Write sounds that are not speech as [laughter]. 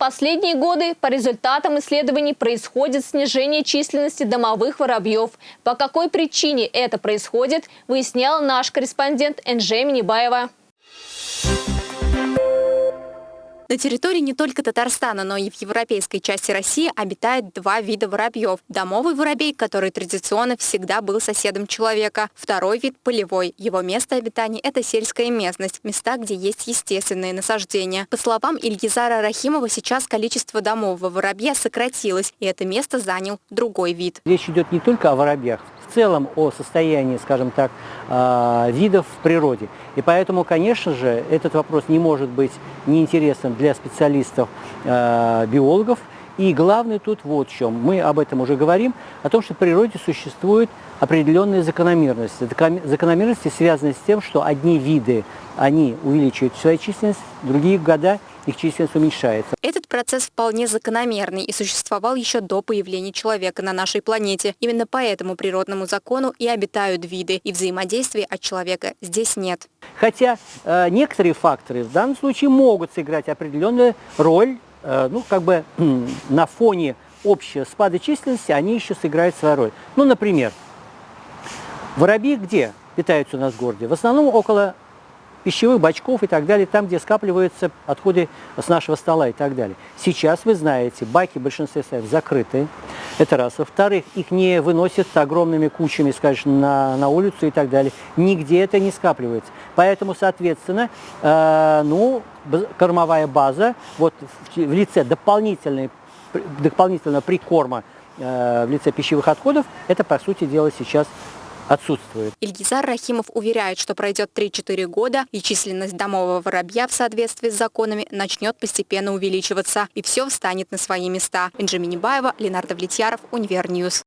последние годы по результатам исследований происходит снижение численности домовых воробьев. По какой причине это происходит, выясняла наш корреспондент Энже Минибаева. На территории не только Татарстана, но и в европейской части России обитает два вида воробьев. Домовый воробей, который традиционно всегда был соседом человека. Второй вид – полевой. Его место обитания – это сельская местность, места, где есть естественные насаждения. По словам Ильгизара Рахимова, сейчас количество домового воробья сократилось, и это место занял другой вид. Речь идет не только о воробьях, в целом о состоянии, скажем так, а, видов в природе. И поэтому, конечно же, этот вопрос не может быть неинтересным для специалистов, а, биологов. И главное тут вот в чем. Мы об этом уже говорим, о том, что в природе существуют определенные закономерности. Закономерности связаны с тем, что одни виды, они увеличивают свою численность, другие года их численность уменьшается. Этот процесс вполне закономерный и существовал еще до появления человека на нашей планете. Именно по этому природному закону и обитают виды, и взаимодействия от человека здесь нет. Хотя э, некоторые факторы в данном случае могут сыграть определенную роль, э, ну, как бы э, [clears throat] на фоне общего спада численности они еще сыграют свою роль. Ну, например, воробьи где питаются у нас в городе? В основном около пищевых бачков и так далее, там, где скапливаются отходы с нашего стола и так далее. Сейчас, вы знаете, баки в большинстве своем закрыты, это раз. Во-вторых, их не выносят огромными кучами, скажем, на, на улицу и так далее. Нигде это не скапливается. Поэтому, соответственно, э, ну, кормовая база вот в, в лице дополнительной, дополнительного прикорма э, в лице пищевых отходов, это, по сути дела, сейчас отсутствует. Ильгизар Рахимов уверяет, что пройдет 3-4 года, и численность домового воробья в соответствии с законами начнет постепенно увеличиваться, и все встанет на свои места. Инжи Минибаева, Ленардо Влетьяров, Univer News.